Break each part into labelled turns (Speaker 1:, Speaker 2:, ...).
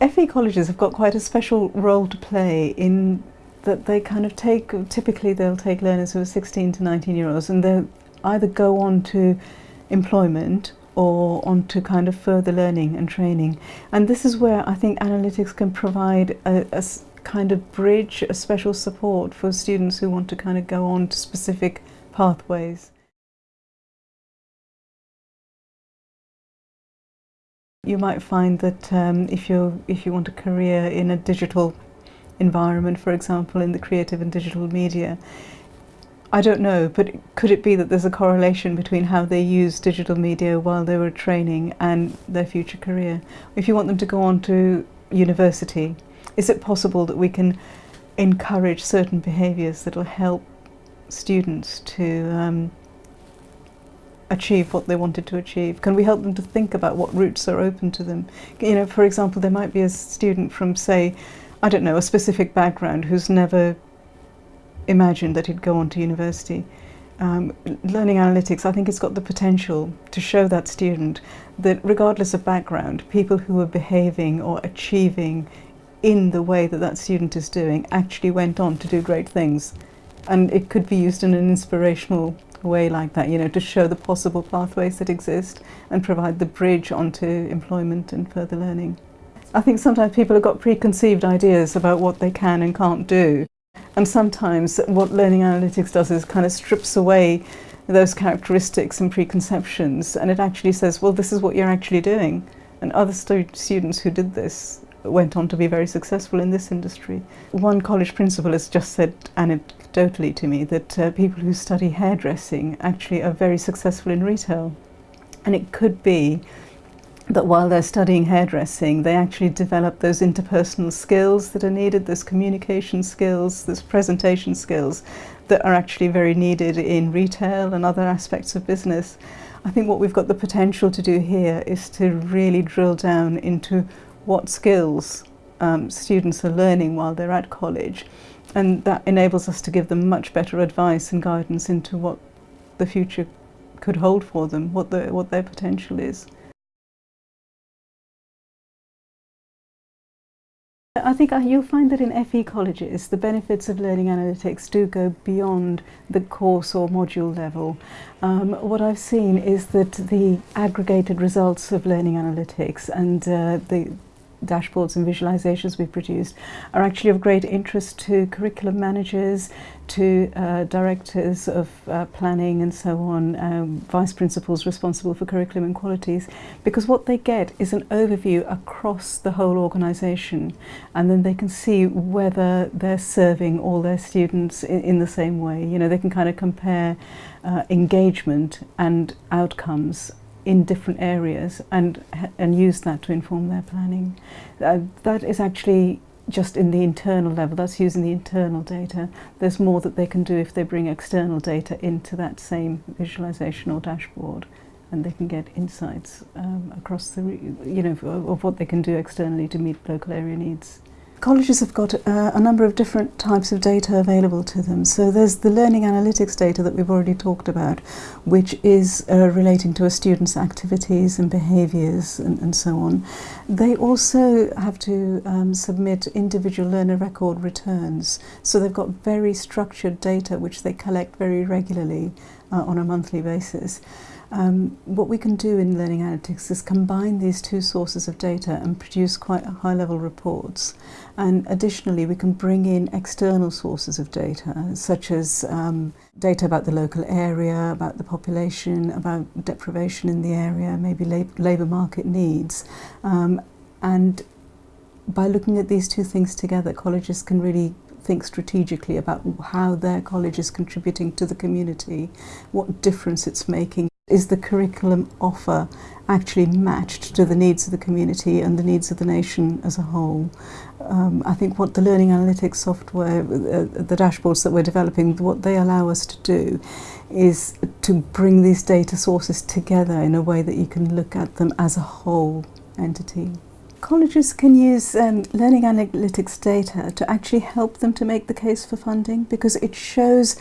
Speaker 1: FE colleges have got quite a special role to play in that they kind of take, typically they'll take learners who are 16 to 19 year olds and they'll either go on to employment or on to kind of further learning and training. And this is where I think analytics can provide a, a kind of bridge, a special support for students who want to kind of go on to specific pathways. You might find that um, if, you if you want a career in a digital environment, for example, in the creative and digital media, I don't know, but could it be that there's a correlation between how they use digital media while they were training and their future career? If you want them to go on to university, is it possible that we can encourage certain behaviours that will help students to um, achieve what they wanted to achieve? Can we help them to think about what routes are open to them? You know, for example, there might be a student from, say, I don't know, a specific background who's never imagined that he'd go on to university. Um, learning analytics, I think it's got the potential to show that student that regardless of background, people who are behaving or achieving in the way that that student is doing actually went on to do great things. And it could be used in an inspirational way like that, you know, to show the possible pathways that exist and provide the bridge onto employment and further learning. I think sometimes people have got preconceived ideas about what they can and can't do. And sometimes what learning analytics does is kind of strips away those characteristics and preconceptions and it actually says, well, this is what you're actually doing. And other stu students who did this went on to be very successful in this industry. One college principal has just said anecdotally to me that uh, people who study hairdressing actually are very successful in retail. And it could be that while they're studying hairdressing, they actually develop those interpersonal skills that are needed, those communication skills, those presentation skills that are actually very needed in retail and other aspects of business. I think what we've got the potential to do here is to really drill down into what skills um, students are learning while they're at college and that enables us to give them much better advice and guidance into what the future could hold for them, what, the, what their potential is. I think you'll find that in FE colleges the benefits of learning analytics do go beyond the course or module level. Um, what I've seen is that the aggregated results of learning analytics and uh, the dashboards and visualizations we've produced are actually of great interest to curriculum managers, to uh, directors of uh, planning and so on, um, vice principals responsible for curriculum and qualities, because what they get is an overview across the whole organisation and then they can see whether they're serving all their students in, in the same way. You know, they can kind of compare uh, engagement and outcomes in different areas and, and use that to inform their planning. Uh, that is actually just in the internal level, that's using the internal data. There's more that they can do if they bring external data into that same visualization or dashboard and they can get insights um, across the, you know, of what they can do externally to meet local area needs. Colleges have got uh, a number of different types of data available to them. So there's the learning analytics data that we've already talked about, which is uh, relating to a student's activities and behaviours and, and so on. They also have to um, submit individual learner record returns. So they've got very structured data which they collect very regularly uh, on a monthly basis. Um, what we can do in learning analytics is combine these two sources of data and produce quite high level reports. And additionally, we can bring in external sources of data, such as um, data about the local area, about the population, about deprivation in the area, maybe lab labour market needs. Um, and by looking at these two things together, colleges can really think strategically about how their college is contributing to the community, what difference it's making is the curriculum offer actually matched to the needs of the community and the needs of the nation as a whole. Um, I think what the learning analytics software, uh, the dashboards that we're developing, what they allow us to do is to bring these data sources together in a way that you can look at them as a whole entity. Colleges can use um, learning analytics data to actually help them to make the case for funding because it shows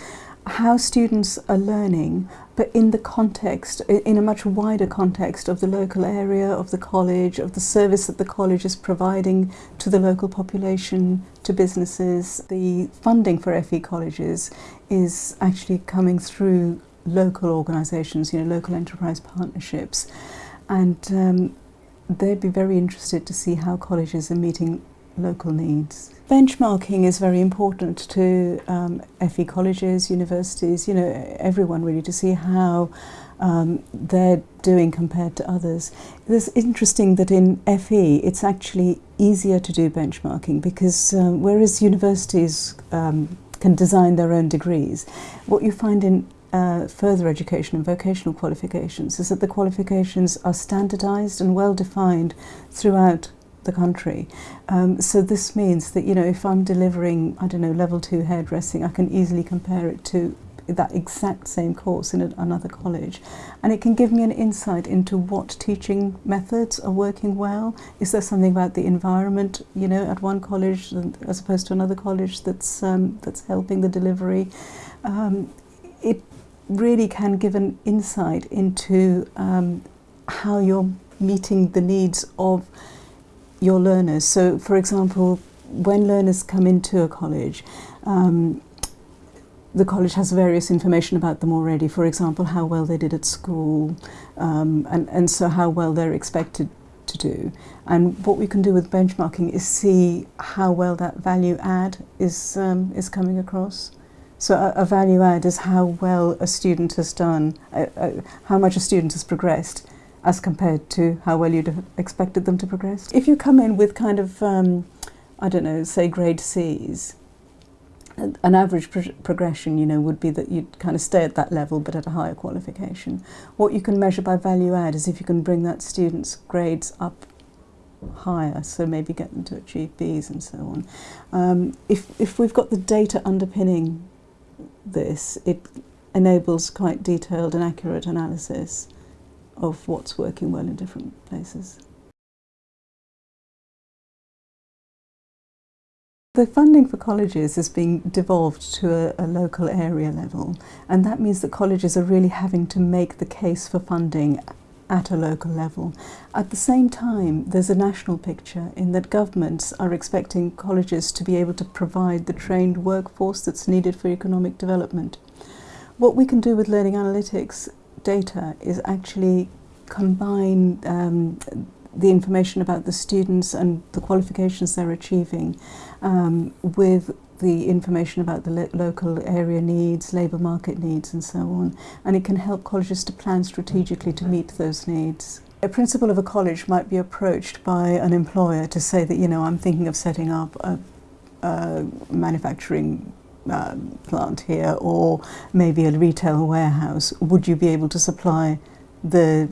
Speaker 1: how students are learning, but in the context, in a much wider context of the local area, of the college, of the service that the college is providing to the local population, to businesses. The funding for FE colleges is actually coming through local organisations, you know, local enterprise partnerships. And um, they'd be very interested to see how colleges are meeting local needs. Benchmarking is very important to um, FE colleges, universities, you know, everyone really to see how um, they're doing compared to others. It's interesting that in FE it's actually easier to do benchmarking because um, whereas universities um, can design their own degrees, what you find in uh, further education and vocational qualifications is that the qualifications are standardized and well defined throughout the country. Um, so this means that, you know, if I'm delivering, I don't know, level two hairdressing, I can easily compare it to that exact same course in another college. And it can give me an insight into what teaching methods are working well. Is there something about the environment, you know, at one college as opposed to another college that's, um, that's helping the delivery? Um, it really can give an insight into um, how you're meeting the needs of your learners. So, for example, when learners come into a college, um, the college has various information about them already. For example, how well they did at school, um, and, and so how well they're expected to do. And what we can do with benchmarking is see how well that value add is, um, is coming across. So a, a, value add is how well a student has done, uh, uh, how much a student has progressed as compared to how well you'd have expected them to progress. If you come in with kind of, um, I don't know, say grade C's, an average pro progression, you know, would be that you'd kind of stay at that level but at a higher qualification. What you can measure by value add is if you can bring that student's grades up higher, so maybe get them to achieve Bs and so on. Um, if, if we've got the data underpinning this, it enables quite detailed and accurate analysis of what's working well in different places. The funding for colleges is being devolved to a, a, local area level and that means that colleges are really having to make the case for funding at a local level. At the same time, there's a national picture in that governments are expecting colleges to be able to provide the trained workforce that's needed for economic development. What we can do with learning analytics data is actually combine um, the information about the students and the qualifications they're achieving um, with the information about the lo local area needs, labour market needs and so on. And it can help colleges to plan strategically to meet those needs. A principal of a college might be approached by an employer to say that, you know, I'm thinking of setting up a, a manufacturing uh, plant here or maybe a retail warehouse. Would you be able to supply the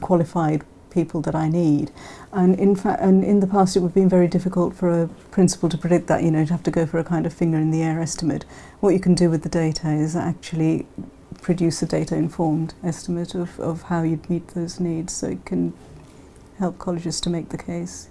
Speaker 1: qualified people that I need. And in fact, and in the past it would have been very difficult for a principal to predict that, you know, you'd have to go for a kind of finger in the air estimate. What you can do with the data is actually produce a data informed estimate of, of how you'd meet those needs so it can help colleges to make the case.